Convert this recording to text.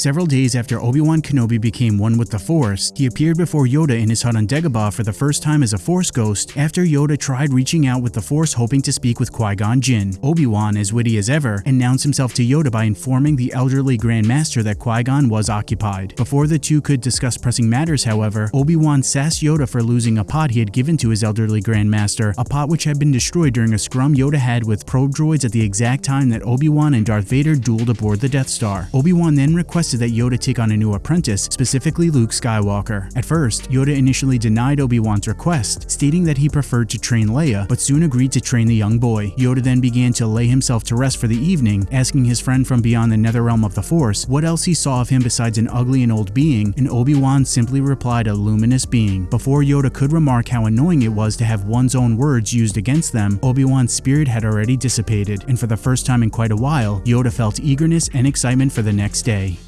Several days after Obi-Wan Kenobi became one with the Force, he appeared before Yoda in his hut on Dagobah for the first time as a Force ghost after Yoda tried reaching out with the Force hoping to speak with Qui-Gon Jinn. Obi-Wan, as witty as ever, announced himself to Yoda by informing the elderly Grand Master that Qui-Gon was occupied. Before the two could discuss pressing matters, however, Obi-Wan sassed Yoda for losing a pot he had given to his elderly Grand Master, a pot which had been destroyed during a scrum Yoda had with probe droids at the exact time that Obi-Wan and Darth Vader dueled aboard the Death Star. Obi-Wan then requested that Yoda take on a new apprentice, specifically Luke Skywalker. At first, Yoda initially denied Obi-Wan's request, stating that he preferred to train Leia, but soon agreed to train the young boy. Yoda then began to lay himself to rest for the evening, asking his friend from beyond the nether realm of the Force what else he saw of him besides an ugly and old being, and Obi-Wan simply replied a luminous being. Before Yoda could remark how annoying it was to have one's own words used against them, Obi-Wan's spirit had already dissipated, and for the first time in quite a while, Yoda felt eagerness and excitement for the next day.